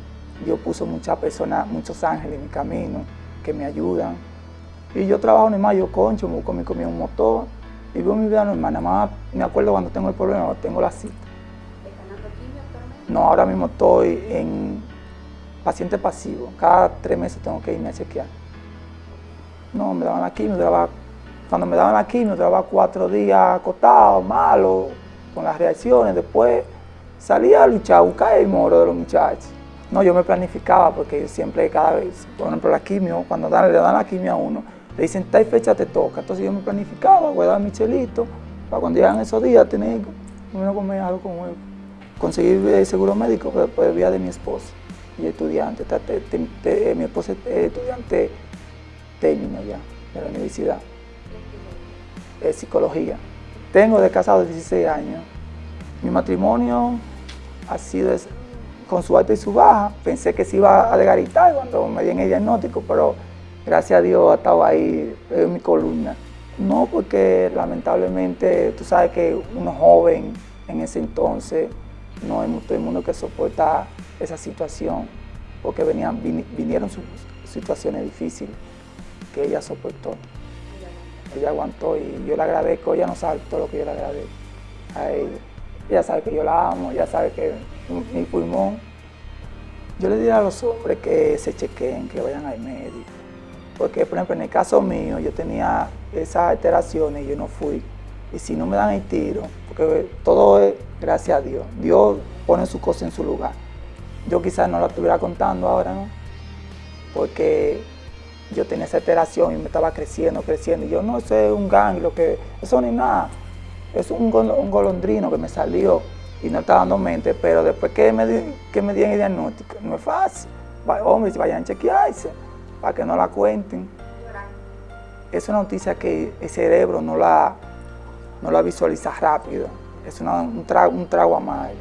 Dios puso muchas personas, muchos ángeles en mi camino que me ayudan. Y yo trabajo normal, yo concho, me busco mi un motor y vivo mi vida normal. Nada más me acuerdo cuando tengo el problema, tengo la cita. No, ahora mismo estoy en paciente pasivo. Cada tres meses tengo que irme a chequear. No, me daban la quimio, cuando me daban la quimio, trabajaba cuatro días acostado, malo, con las reacciones, después salía a luchar, a buscar el moro de los muchachos. No, yo me planificaba porque siempre, cada vez, por ejemplo, la quimio, cuando le dan la quimio a uno, le dicen, tal fecha te toca. Entonces yo me planificaba, guardaba mi chelito, para cuando llegan esos días tener, uno comer algo como conseguir el seguro médico, después vía de mi esposa. y estudiante, mi esposa es estudiante técnico ya de la universidad, es psicología. Tengo de casado 16 años. Mi matrimonio ha sido con su alta y su baja. Pensé que se iba a legaritar cuando me dieron el diagnóstico, pero gracias a Dios ha estado ahí en mi columna. No porque lamentablemente tú sabes que uno joven en ese entonces no hay todo el mundo que soporta esa situación porque venían, vinieron situaciones difíciles que ella soportó. Ella aguantó y yo le agradezco, ella no sabe todo lo que yo le agradezco a ella. Ella sabe que yo la amo, ella sabe que mi pulmón. Yo le diría a los hombres que se chequeen, que vayan al médico. Porque, por ejemplo, en el caso mío, yo tenía esas alteraciones y yo no fui. Y si no me dan el tiro, porque todo es gracias a Dios. Dios pone su cosa en su lugar. Yo quizás no la estuviera contando ahora, ¿no? Porque yo tenía esa alteración y me estaba creciendo, creciendo. Y yo, no, eso es un ganglio, que eso ni nada. Es un, golondrino que me salió y no estaba dando mente, pero después que me, que me dieron el diagnóstico, no es fácil. Hombre, vayan a chequearse para que no la cuenten. Es una noticia que el cerebro no la, no la visualiza rápido. Es un, trago, un trago amargo.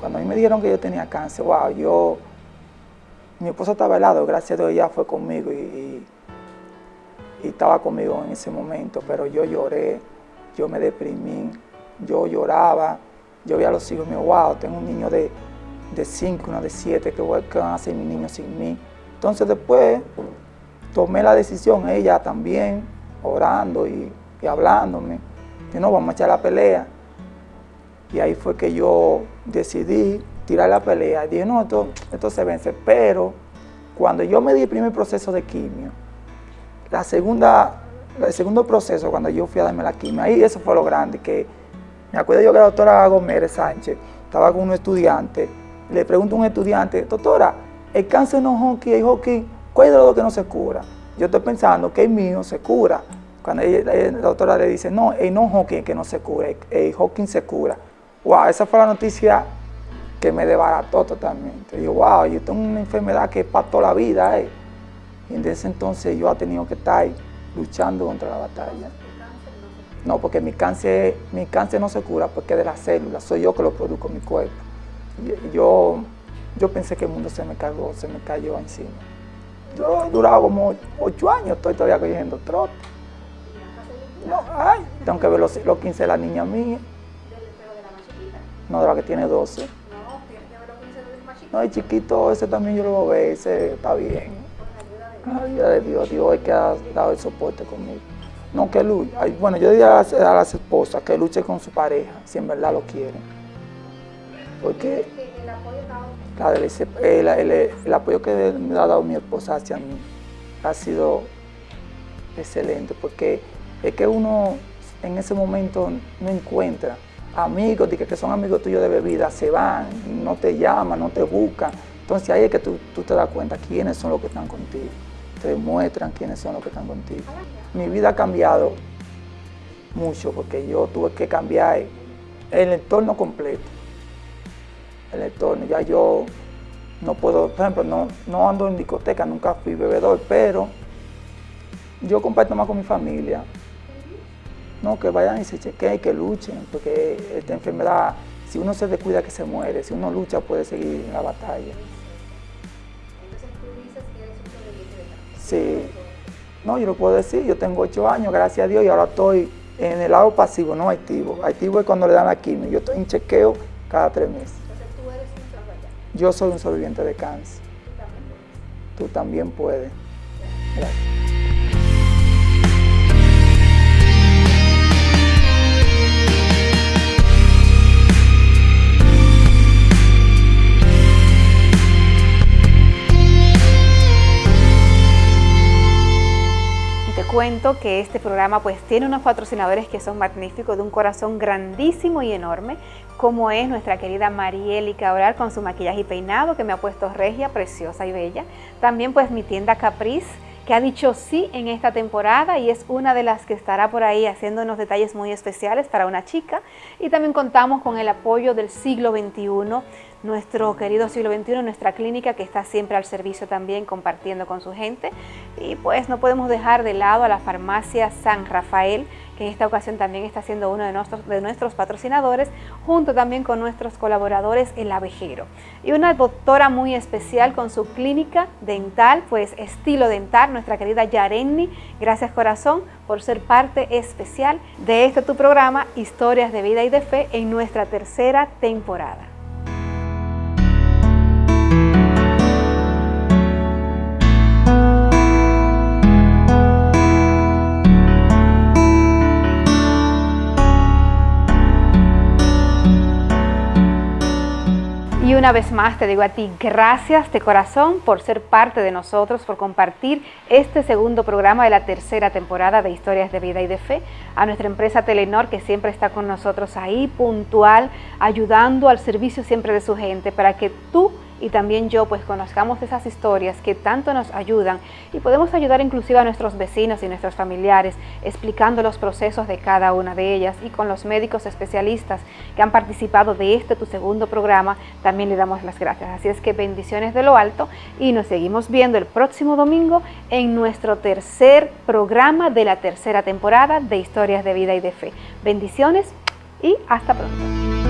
Cuando a mí me dijeron que yo tenía cáncer, wow, yo mi esposa estaba al gracias a Dios ella fue conmigo y, estaba conmigo en ese momento, pero yo lloré, yo me deprimí, yo lloraba, yo veía a los hijos míos, wow, tengo un niño de, de cinco, uno de siete, ¿qué, van a hacer mis niños sin mí? Entonces después tomé la decisión, ella también, orando y, hablándome, que no, vamos a echar la pelea. Y ahí fue que yo decidí tirar la pelea. Dije, no, esto, esto se vence. Pero cuando yo me di el primer proceso de quimio, la segunda, el segundo proceso, cuando yo fui a darme la quimio, ahí eso fue lo grande, que me acuerdo yo que la doctora Gómez Sánchez estaba con un estudiante, le pregunto a un estudiante, doctora, el cáncer no es hockey, el hockey, ¿cuál es los que no se cura? Yo estoy pensando que el mío se cura. Cuando la doctora le dice, no, el no hockey que no se cura, el hockey se cura. Wow, esa fue la noticia que me desbarató totalmente. Yo, wow, yo tengo una enfermedad que es para toda la vida. Eh. Y en ese entonces yo he tenido que estar luchando contra la batalla. No, porque mi cáncer, mi cáncer no se cura porque es de las células, soy yo que lo produzco en mi cuerpo. yo, yo pensé que el mundo se me cagó, se me cayó encima. Yo he durado como ocho años, estoy todavía cogiendo trote. No, ay, tengo que ver los, los 15 de la niña mía. No, de la que tiene 12. No, el chiquito ese también yo lo veo, ese está bien. Ayuda de Dios, Dios es que ha dado el soporte conmigo. No, que luche. Bueno, yo diría a las esposas que luche con su pareja, si en verdad lo quieren. Porque el, el, el, apoyo que me ha dado mi esposa hacia mí ha sido excelente, porque es que uno en ese momento no encuentra amigos, que son amigos tuyos de bebida, se van, no te llaman, no te buscan. Entonces ahí es que tú, te das cuenta quiénes son los que están contigo. Te demuestran quiénes son los que están contigo. Mi vida ha cambiado mucho porque yo tuve que cambiar el entorno completo. El entorno, ya yo no puedo, por ejemplo, no, no ando en discoteca, nunca fui bebedor, pero yo comparto más con mi familia, no, que vayan y se chequeen y que luchen, porque esta enfermedad, si uno se descuida que se muere, si uno lucha puede seguir en la batalla. Entonces tú dices que eres un sobreviviente de Sí, no, yo lo puedo decir, yo tengo ocho años, gracias a Dios, y ahora estoy en el lado pasivo, no activo. Activo es cuando le dan la quimio, yo estoy en chequeo cada tres meses. Entonces tú eres un sobreviviente. Yo soy un sobreviviente de cáncer. Tú también puedes. Tú también puedes. Gracias. Cuento que este programa pues tiene unos patrocinadores que son magníficos, de un corazón grandísimo y enorme, como es nuestra querida Marieli Cabral con su maquillaje y peinado que me ha puesto regia, preciosa y bella. También pues mi tienda Caprice, que ha dicho sí en esta temporada y es una de las que estará por ahí haciendo unos detalles muy especiales para una chica. Y también contamos con el apoyo del siglo XXI nuestro querido siglo XXI, nuestra clínica que está siempre al servicio también compartiendo con su gente. Y pues no podemos dejar de lado a la farmacia San Rafael, que en esta ocasión también está siendo uno de nuestros, de nuestros patrocinadores, junto también con nuestros colaboradores El Abejero. Y una doctora muy especial con su clínica dental, pues estilo dental, nuestra querida Yarenni. Gracias corazón por ser parte especial de este tu programa, Historias de Vida y de Fe, en nuestra tercera temporada. Y una vez más te digo a ti, gracias de corazón por ser parte de nosotros, por compartir este segundo programa de la tercera temporada de Historias de Vida y de Fe. A nuestra empresa Telenor que siempre está con nosotros ahí, puntual, ayudando al servicio siempre de su gente para que tú y también yo pues conozcamos esas historias que tanto nos ayudan y podemos ayudar inclusive a nuestros vecinos y nuestros familiares explicando los procesos de cada una de ellas y con los médicos especialistas que han participado de este tu segundo programa también le damos las gracias. Así es que bendiciones de lo alto y nos seguimos viendo el próximo domingo en nuestro tercer programa de la tercera temporada de Historias de Vida y de Fe. Bendiciones y hasta pronto.